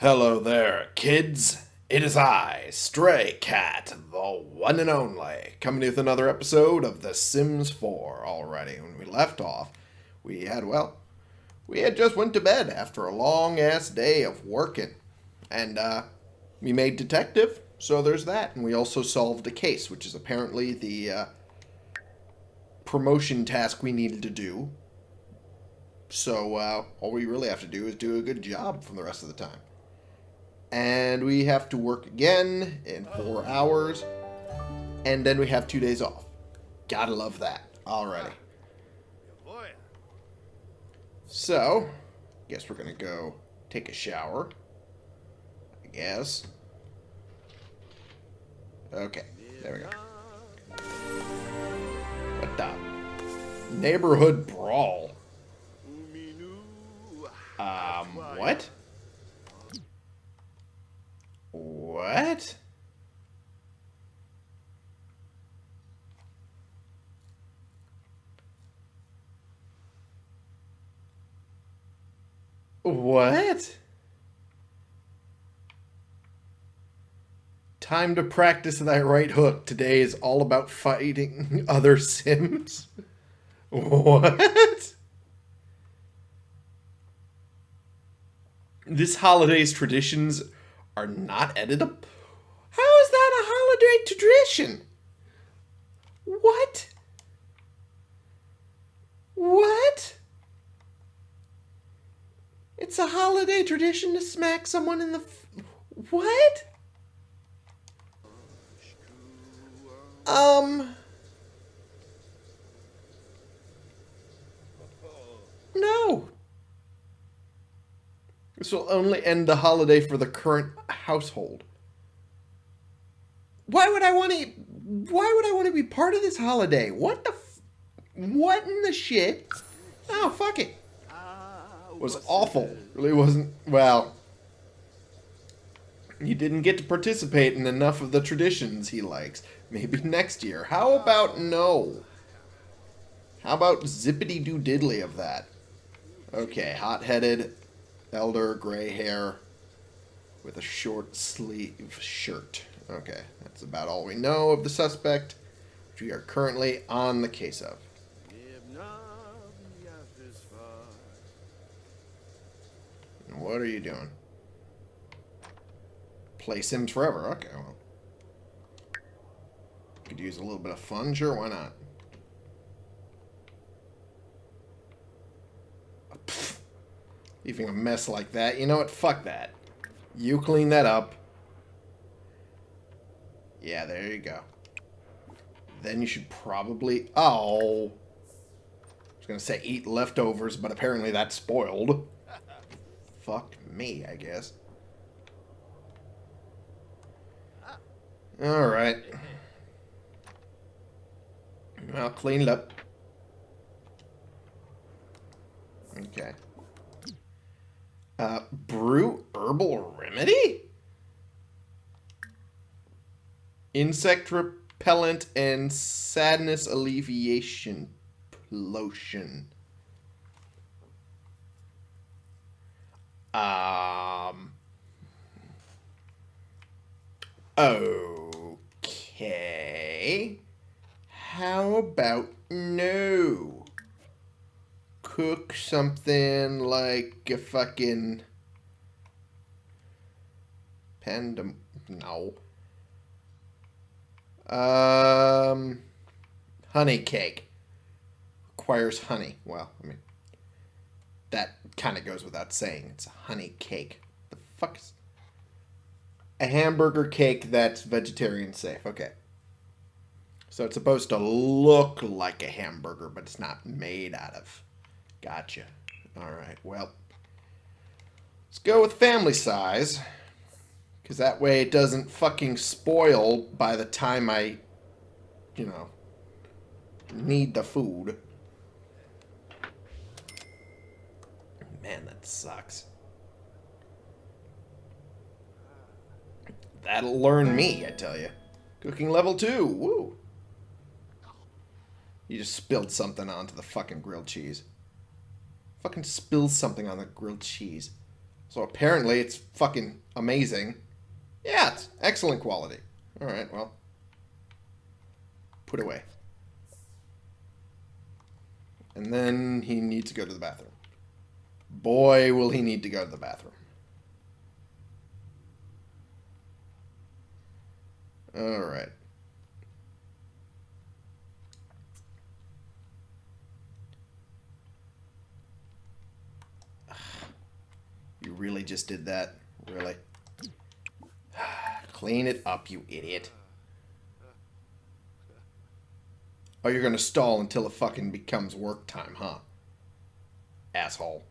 Hello there, kids. It is I, Stray Cat, the one and only, coming with another episode of The Sims 4 already. When we left off, we had, well, we had just went to bed after a long-ass day of working. And, uh, we made detective, so there's that. And we also solved a case, which is apparently the, uh, promotion task we needed to do. So, uh, all we really have to do is do a good job from the rest of the time and we have to work again in four hours, and then we have two days off. Gotta love that. Alrighty. So, guess we're gonna go take a shower. I guess. Okay, there we go. What the? Neighborhood brawl. Um, what? What? What? Time to practice that right hook. Today is all about fighting other Sims. What? This holiday's traditions are not editable. How is that a holiday tradition? What? What? It's a holiday tradition to smack someone in the. what? Um. No. This will only end the holiday for the current household. Why would I want to? Why would I want to be part of this holiday? What the? what in the shit? Oh fuck it. it was awful. Really wasn't. Well, you didn't get to participate in enough of the traditions he likes. Maybe next year. How about no? How about zippity doo diddly of that? Okay, hot headed, elder, gray hair, with a short sleeve shirt. Okay, that's about all we know of the suspect, which we are currently on the case of. What are you doing? Play Sims forever. Okay, well. Could use a little bit of fun. Sure, why not? Leaving a mess like that. You know what? Fuck that. You clean that up. Yeah, there you go. Then you should probably... Oh. I was going to say eat leftovers, but apparently that's spoiled. Fuck me, I guess. Alright. I'll clean it up. Okay. Uh, brew herbal remedy? Insect repellent and sadness alleviation lotion. Um. Okay. How about no? Cook something like a fucking pandem no. Um honey cake requires honey. Well i mean that kind of goes without saying. It's a honey cake. The fuck is a hamburger cake that's vegetarian safe. Okay. So it's supposed to look like a hamburger but it's not made out of Gotcha. All right, well, let's go with family size. Because that way it doesn't fucking spoil by the time I, you know, need the food. Man, that sucks. That'll learn me, I tell you. Cooking level 2, woo! You just spilled something onto the fucking grilled cheese. Fucking spills something on the grilled cheese. So apparently it's fucking amazing. Yeah, it's excellent quality. Alright, well. Put away. And then he needs to go to the bathroom. Boy, will he need to go to the bathroom. Alright. You really just did that? Really? Clean it up, you idiot. Oh, you're gonna stall until it fucking becomes work time, huh? Asshole.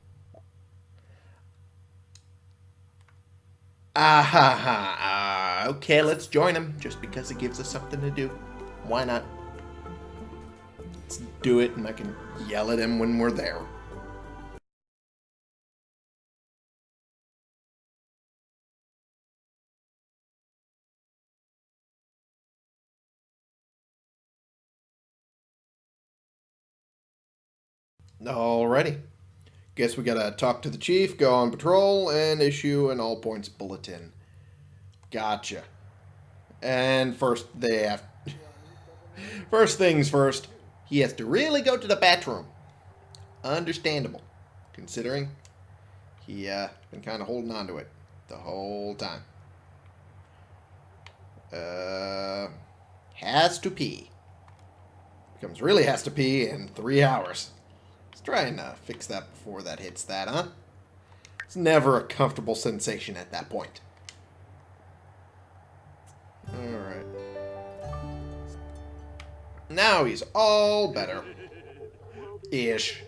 Ah ha ha. Ah, okay, let's join him just because it gives us something to do. Why not? Let's do it and I can yell at him when we're there. Alrighty. Guess we gotta talk to the chief, go on patrol, and issue an all points bulletin. Gotcha. And first, they have. first things first, he has to really go to the bathroom. Understandable, considering he uh been kind of holding on to it the whole time. Uh, has to pee. Becomes really has to pee in three hours. Try and uh, fix that before that hits that, huh? It's never a comfortable sensation at that point. Alright. Now he's all better. Ish.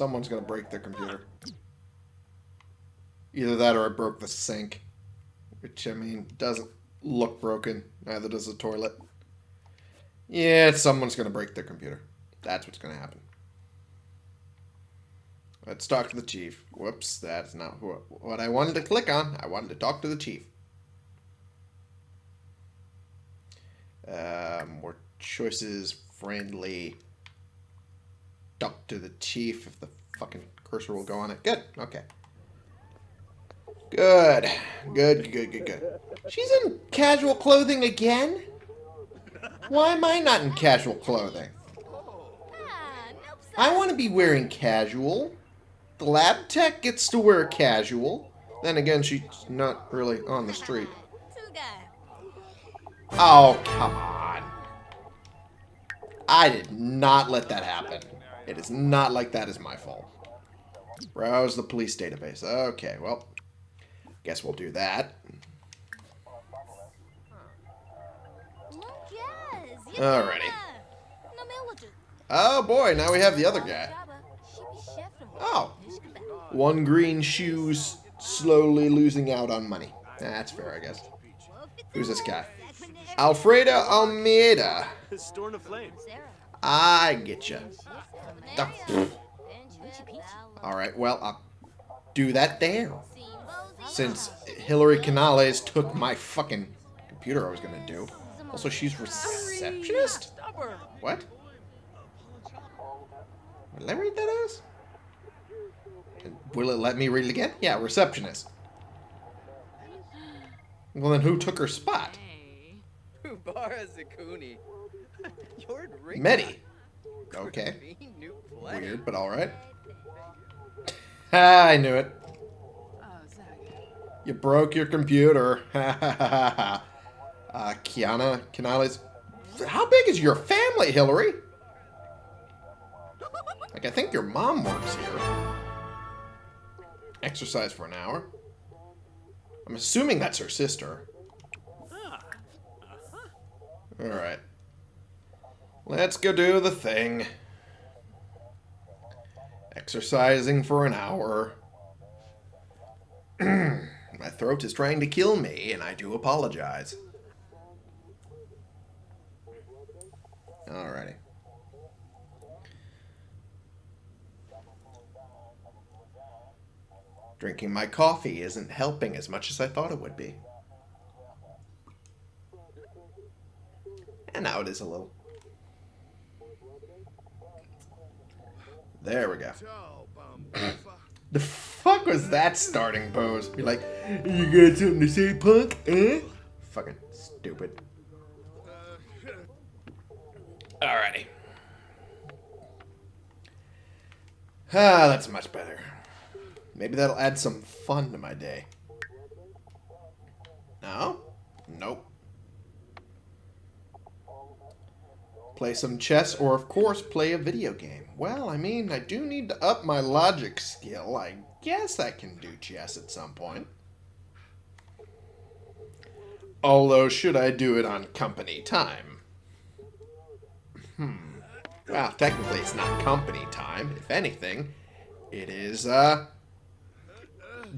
Someone's gonna break their computer. Either that or I broke the sink. Which, I mean, doesn't look broken. Neither does the toilet. Yeah, someone's gonna break their computer. That's what's gonna happen. Let's talk to the chief. Whoops, that's not what I wanted to click on. I wanted to talk to the chief. Uh, more choices, friendly. Talk to the chief if the fucking cursor will go on it. Good, okay. Good, good, good, good, good. She's in casual clothing again? Why am I not in casual clothing? I want to be wearing casual. The lab tech gets to wear casual. Then again, she's not really on the street. Oh, come on. I did not let that happen. It is not like that is my fault. Browse the police database. Okay, well, guess we'll do that. Alrighty. Oh boy, now we have the other guy. Oh. One green shoes slowly losing out on money. That's fair, I guess. Who's this guy? Alfredo Almeida. I get you. Alright, well, I'll do that there. Since Hillary Canales took my fucking computer I was going to do. Also, she's receptionist? What? Will I read that as? Will it let me read it again? Yeah, receptionist. Well, then who took her spot? Medi. Okay. Weird, but alright. I knew it. You broke your computer. uh, Kiana, Canales. How big is your family, Hillary? Like, I think your mom works here. Exercise for an hour. I'm assuming that's her sister. Alright. Let's go do the thing. Exercising for an hour. My throat is trying to kill me, and I do apologize. Alrighty. Drinking my coffee isn't helping as much as I thought it would be. And now it is a little. There we go. the fuck was that starting pose? Be like, you got something to say, punk? Eh? Fucking stupid. Alrighty. Ah, that's much better. Maybe that'll add some fun to my day. No? Nope. Play some chess, or of course, play a video game. Well, I mean, I do need to up my logic skill. I guess I can do chess at some point. Although, should I do it on company time? Hmm. Well, technically it's not company time. If anything, it is, uh,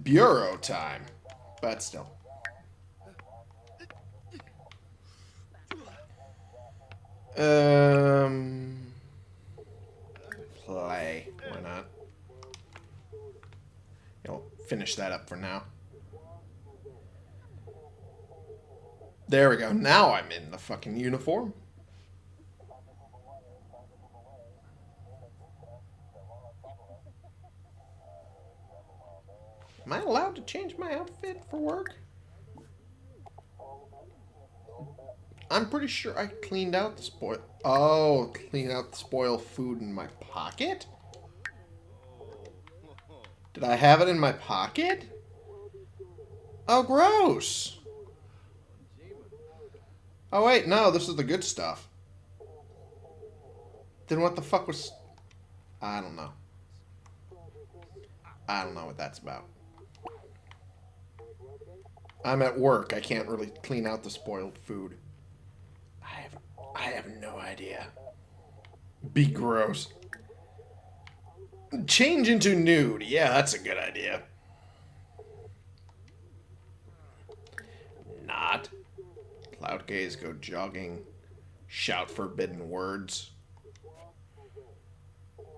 bureau time. But still. Um, play. Why not? I'll finish that up for now. There we go. Now I'm in the fucking uniform. Am I allowed to change my outfit for work? I'm pretty sure I cleaned out the spoil. Oh, clean out the spoiled food in my pocket? Did I have it in my pocket? Oh, gross. Oh, wait, no, this is the good stuff. Then what the fuck was... I don't know. I don't know what that's about. I'm at work. I can't really clean out the spoiled food. I have I have no idea. Be gross. Change into nude. Yeah, that's a good idea. Not. Cloud gaze go jogging. Shout forbidden words.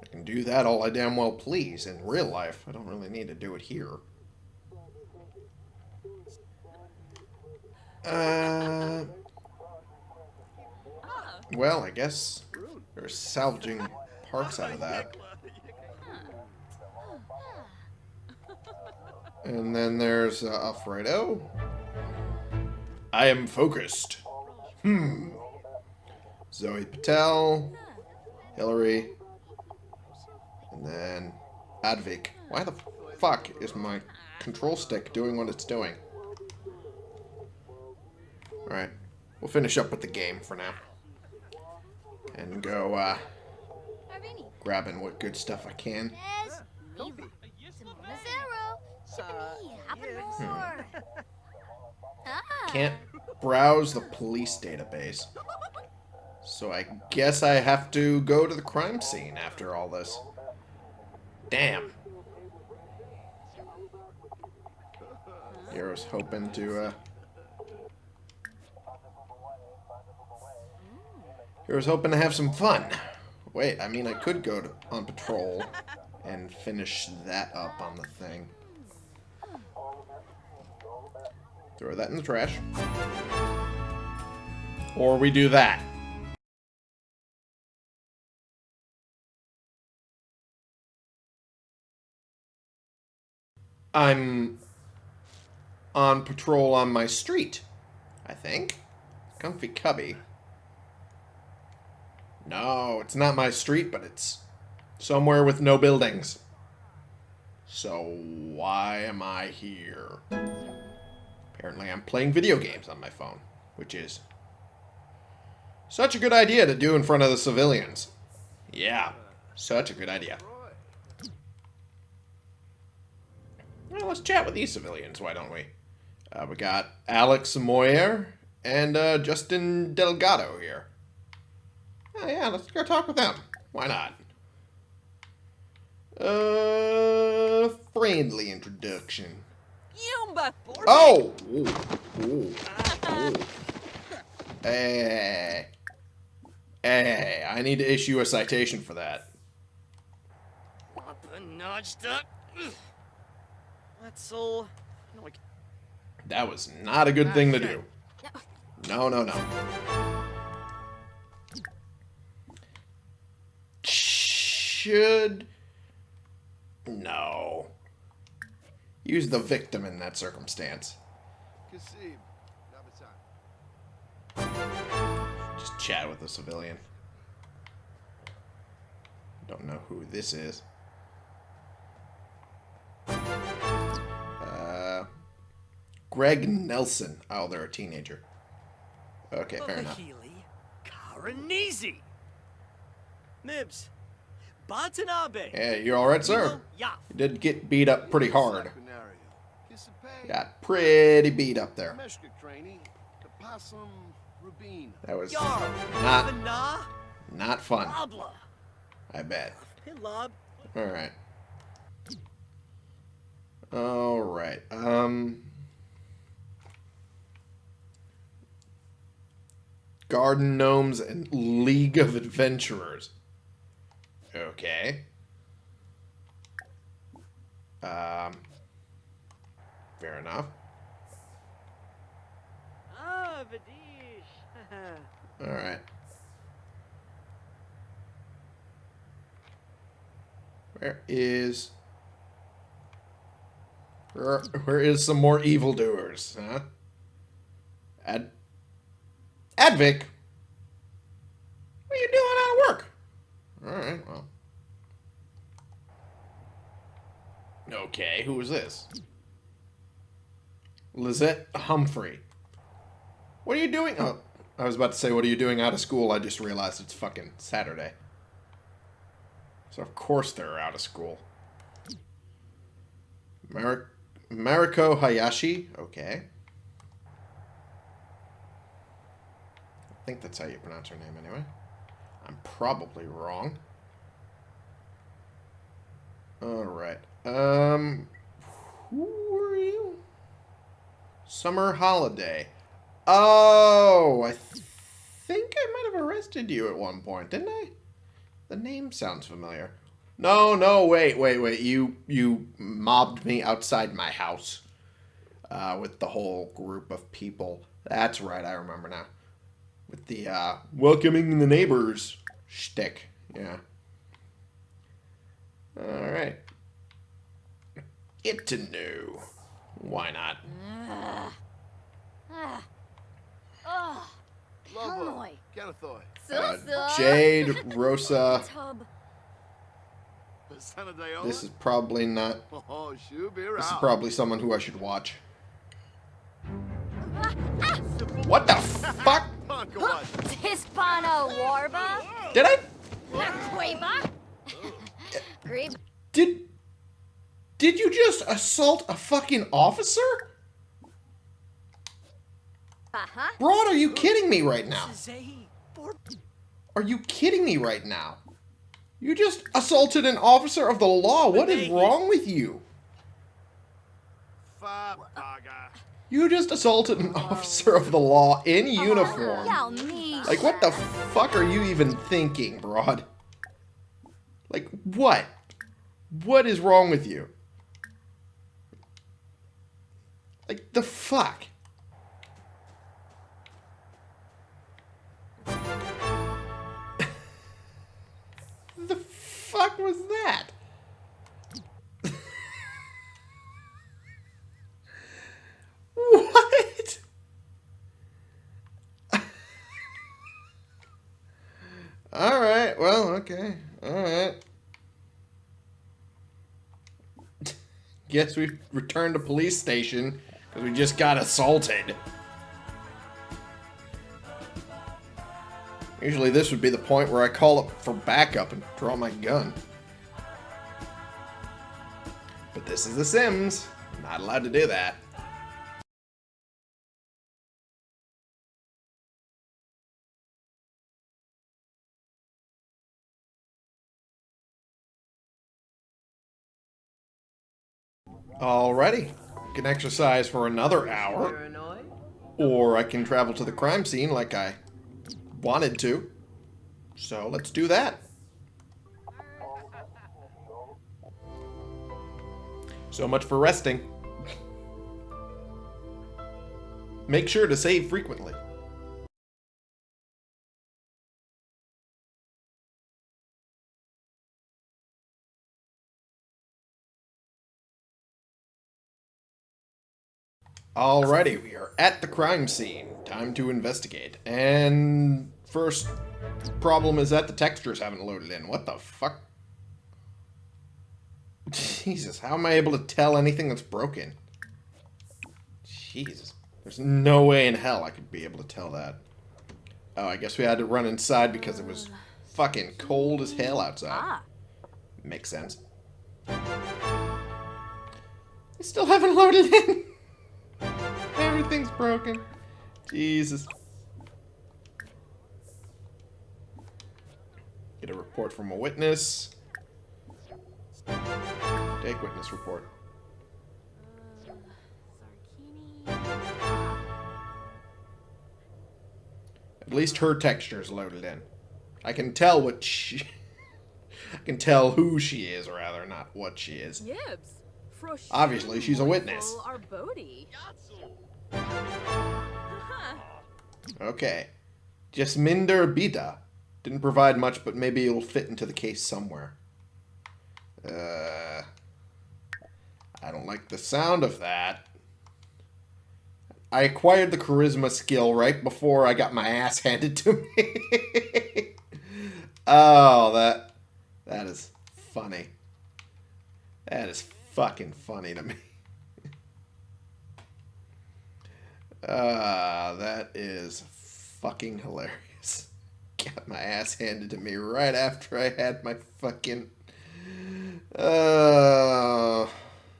I can do that all I damn well please in real life. I don't really need to do it here. Uh, well, I guess they're salvaging parts out of that. And then there's uh, Alfredo. I am focused. Hmm. Zoe Patel. Hillary. And then Advik. Why the fuck is my control stick doing what it's doing? Alright. We'll finish up with the game for now. And go, uh, grabbing what good stuff I can. Hmm. Can't browse the police database. So I guess I have to go to the crime scene after all this. Damn. Hero's hoping to, uh, I was hoping to have some fun. Wait, I mean, I could go to, on patrol and finish that up on the thing. Throw that in the trash. Or we do that. I'm on patrol on my street, I think. Comfy Cubby. No, it's not my street, but it's somewhere with no buildings. So why am I here? Apparently I'm playing video games on my phone, which is such a good idea to do in front of the civilians. Yeah, such a good idea. Well, let's chat with these civilians, why don't we? Uh, we got Alex Moyer and uh, Justin Delgado here. Oh, yeah, let's go talk with them. Why not? Uh, friendly introduction. Oh! Ooh, ooh, ooh. Hey. Hey, I need to issue a citation for that. That's all. No, I c- That was not a good thing to do. No, no, no. Should... No. Use the victim in that circumstance. Just chat with a civilian. Don't know who this is. Uh, Greg Nelson. Oh, they're a teenager. Okay, fair enough. Healy, Karanese. Mibs. Batanabe. Yeah, you all right, sir? Yeah. You did get beat up pretty hard. Got pretty beat up there. Meshka Craney. The Possum Rubina. That was not not fun. I bet. All right. All right. Um. Garden Gnomes and League of Adventurers. Okay. Um. Fair enough. Ah, Vadish. All right. Where is where, where is some more evildoers, huh? Ad Advik? What are you doing out of work? Alright, well. Okay, who is this? Lizette Humphrey. What are you doing? Oh, I was about to say, what are you doing out of school? I just realized it's fucking Saturday. So of course they're out of school. Mar Mariko Hayashi? Okay. I think that's how you pronounce her name anyway. I'm probably wrong. Alright. Um, who are you? Summer Holiday. Oh, I th- think I might have arrested you at one point, didn't I? The name sounds familiar. No, no, wait, wait, wait. You you mobbed me outside my house uh, with the whole group of people. That's right, I remember now. With the uh, welcoming the neighbors shtick. Yeah. All right. Get to know. Why not? Oh, Lobo. Hanoi. Ganathoy. Uh, Jade, Rosa. This is probably not. Oh, should be around. This is probably someone who I should watch. What the fuck? Punk? Hispano Warba. Did I? Cueva. Did. Did you just assault a fucking officer? Uh-huh. Broad, are you kidding me right now? Are you kidding me right now? You just assaulted an officer of the law. What is wrong with you? You just assaulted an officer of the law in uniform. Like, what the fuck are you even thinking, Broad? Like, what? What is wrong with you? Like, the fuck? the fuck was that? what? All right. Well, okay. All right. Guess we returned to police station because we just got assaulted. Usually this would be the point where I call up for backup and draw my gun. But this is The Sims. Not allowed to do that. I can exercise for another hour. Or I can travel to the crime scene like I wanted to. So let's do that. So much for resting. Make sure to save frequently. Alrighty, we are at the crime scene. Time to investigate. And first problem is that the textures haven't loaded in. What the fuck? Jesus, how am I able to tell anything that's broken? Jesus. There's no way in hell I could be able to tell that. Oh, I guess we had to run inside because it was fucking cold as hell outside. Ah. Makes sense. I still haven't loaded in. Everything's broken. Jesus. Get a report from a witness. Take witness report. At least her texture is loaded in. I can tell what she... I can tell who she is, rather, not what she is. Yibs. Obviously, she's a witness. Okay. Jasminder Bida. Didn't provide much, but maybe it'll fit into the case somewhere. Uh, I don't like the sound of that. I acquired the charisma skill right before I got my ass handed to me. oh, that that is funny. That is fucking funny to me. Ah, that is fucking hilarious. Got my ass handed to me right after I had my fucking. Uh,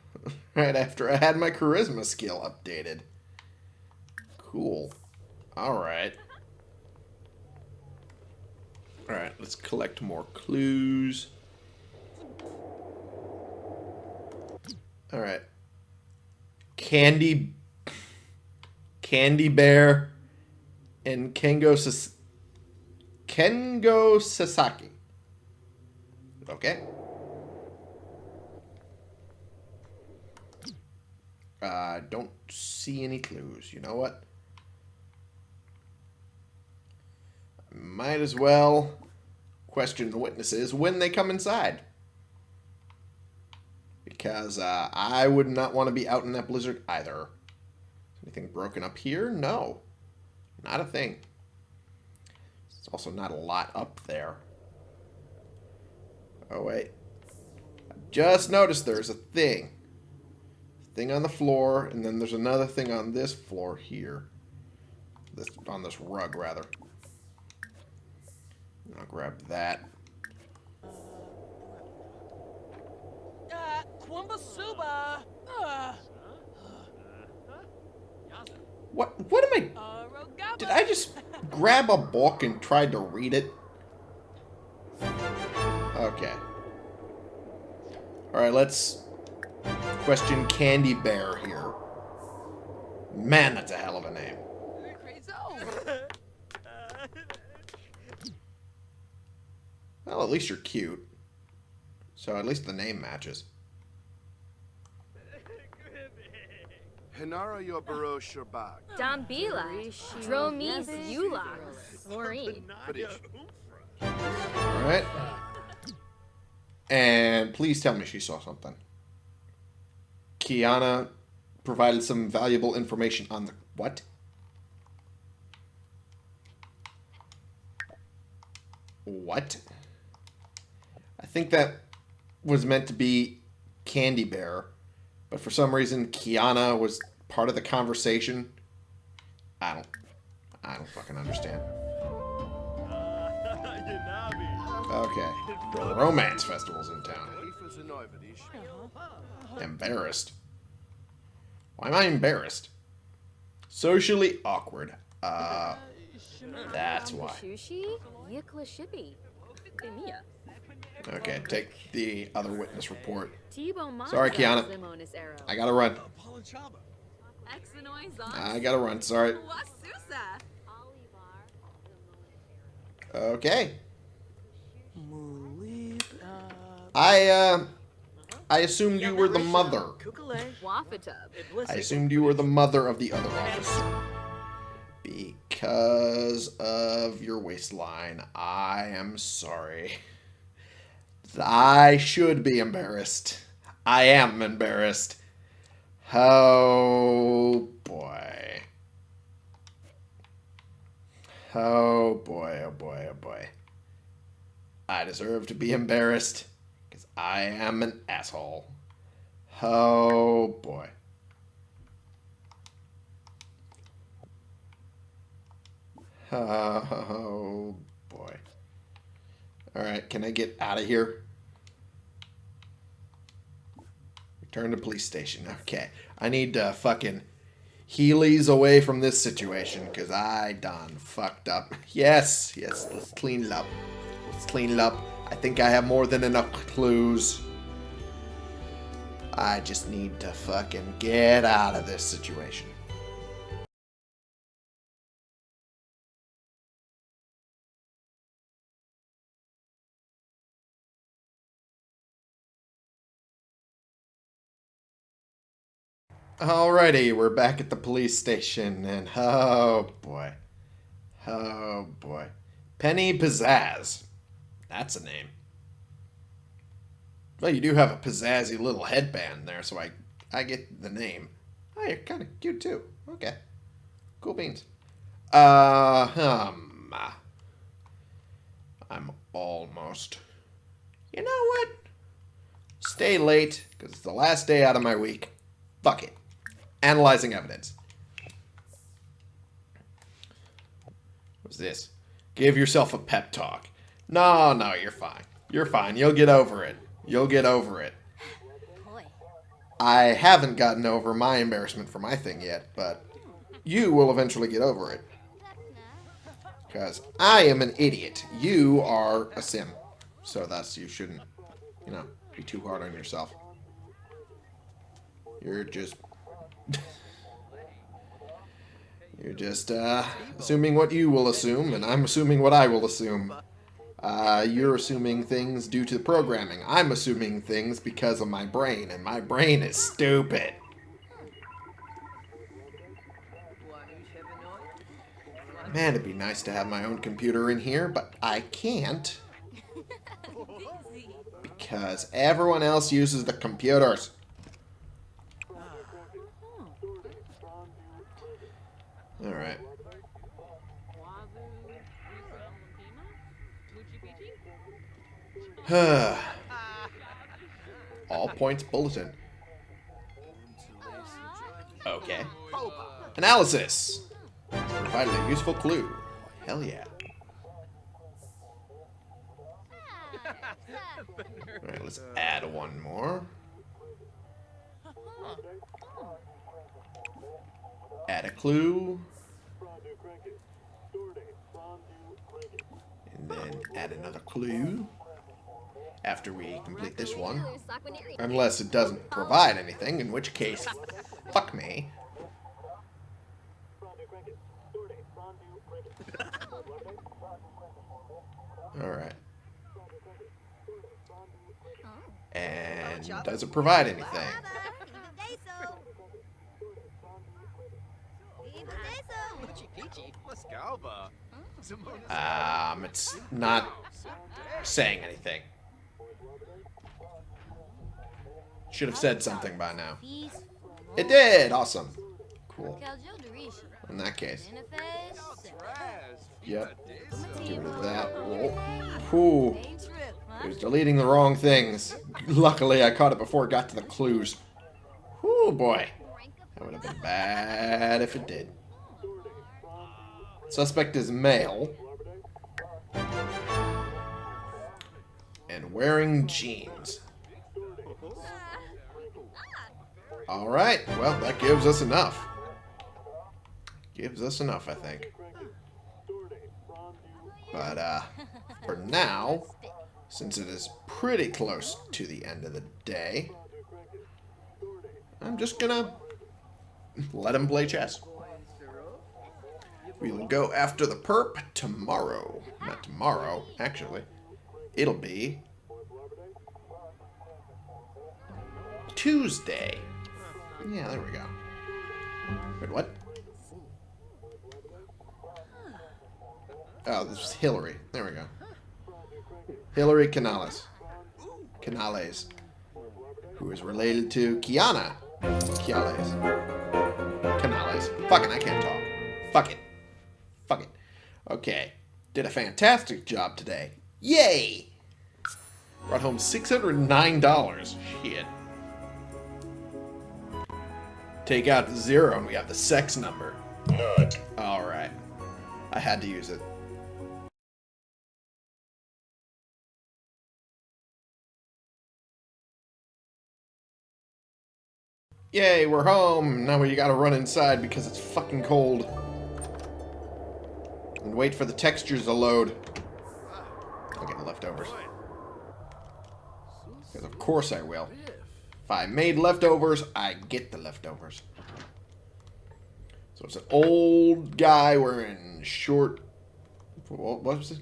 right after I had my charisma skill updated. Cool. Alright. Alright, let's collect more clues. Alright. Candy Candy Behr, and Kengo Sas- Kengo Sasaki. Okay. I uh, don't see any clues. You know what? Might as well question the witnesses when they come inside. Because uh, I would not want to be out in that blizzard either. Anything broken up here? No. Not a thing. It's also not a lot up there. Oh, wait. I just noticed there's a thing. Thing on the floor, and then there's another thing on this floor here. This On this rug, rather. I'll grab that. Uh, Kwambasuba! Uh, What, what am I... Uh, did I just grab a book and tried to read it? Okay. Alright, let's question Candy Behr here. Man, that's a hell of a name. Well, at least you're cute. So at least the name matches. Hinara Yobaro Sherbak. Dambila. Dromis Yula. Maureen. Alright. And please tell me she saw something. Kiana provided some valuable information on the... What? What? I think that was meant to be Candy Behr, but for some reason Kiana was part of the conversation. I don't... I don't fucking understand. Okay. Romance festival's in town. Embarrassed. Why am I embarrassed? Socially awkward. Uh, that's why. Okay, take the other witness report. Sorry, Kiana. I gotta run. I gotta run. Sorry. Okay. I, uh, I assumed you were the mother. I assumed you were the mother of the other officer. Because of your waistline, I am sorry. I should be embarrassed. I am embarrassed. Oh boy. Oh boy, oh boy, oh boy. I deserve to be embarrassed because I am an asshole. Oh boy. Oh boy. Alright, can I get out of here? Return to police station. Okay. I need to fucking Heelys away from this situation because I done fucked up. Yes, yes, let's clean it up. Let's clean it up. I think I have more than enough clues. I just need to fucking get out of this situation. Alrighty, we're back at the police station, and oh boy. Oh boy. Penny Pizzazz. That's a name. Well, you do have a pizzazzy little headband there, so I I get the name. Oh, you're kind of cute too. Okay. Cool beans. Uh, um, I'm almost. You know what? Stay late, because it's the last day out of my week. Fuck it. Analyzing evidence. What's this? Give yourself a pep talk. No, no, you're fine. You're fine. You'll get over it. You'll get over it. I haven't gotten over my embarrassment for my thing yet, but you will eventually get over it. Because I am an idiot. You are a sim. So thus you shouldn't, you know, be too hard on yourself. You're just... You're just, uh, assuming what you will assume, and I'm assuming what I will assume. Uh, you're assuming things due to the programming. I'm assuming things because of my brain, and my brain is stupid. Man, it'd be nice to have my own computer in here, but I can't. Because everyone else uses the computers. Alright. All points bulletin. Okay. Analysis. Provided a useful clue. Hell yeah. Alright, let's add one more. Add a clue. And then add another clue after we complete this one. Unless it doesn't provide anything, in which case, fuck me. Alright. Oh. And does it provide anything? Um, it's not saying anything. Should have said something by now. It did! Awesome. Cool. In that case. Yep. Get rid of that. Whoa. It was deleting the wrong things. Luckily, I caught it before it got to the clues. Oh boy. That would have been bad if it did. Suspect is male. And wearing jeans. Alright, well, that gives us enough. Gives us enough, I think. But, uh, for now, since it is pretty close to the end of the day, I'm just gonna let him play chess. We'll go after the perp tomorrow. Not tomorrow, actually. It'll be Tuesday. Yeah, there we go. Wait, what? Oh, this is Hillary. There we go. Hillary Canales. Canales. Who is related to Kiana Canales. Canales. Fuck it, I can't talk. Fuck it. Okay. Did a fantastic job today. Yay! Brought home $609. Shit. Take out zero and we have the sex number. Alright. I had to use it. Yay, we're home! Now we gotta run inside because it's fucking cold. And wait for the textures to load. I'll get the leftovers. Because of course I will. If I made leftovers, I get the leftovers. So it's an old guy wearing short... What was it?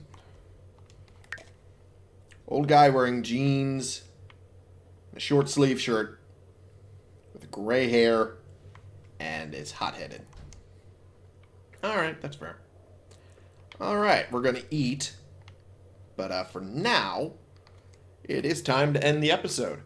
Old guy wearing jeans, a short sleeve shirt, with gray hair, and is hot-headed. Alright, that's fair. Alright, we're going to eat. But uh, for now, it is time to end the episode.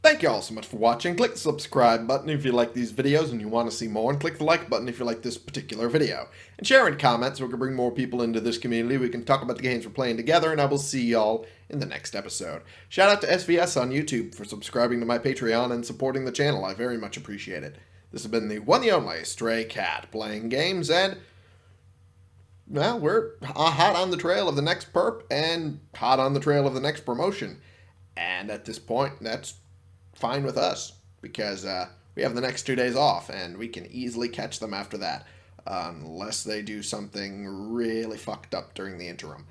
Thank you all so much for watching. Click the subscribe button if you like these videos and you want to see more, and click the like button if you like this particular video. And share and comment so we can bring more people into this community. We can talk about the games we're playing together, and I will see y'all in the next episode. Shout out to SVS on YouTube for subscribing to my Patreon and supporting the channel. I very much appreciate it. This has been the one and only Stray Cat playing games, and well, we're hot on the trail of the next perp and hot on the trail of the next promotion. And at this point, that's fine with us because uh, we have the next two days off and we can easily catch them after that unless they do something really fucked up during the interim,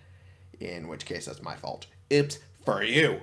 in which case that's my fault. Oops, for you.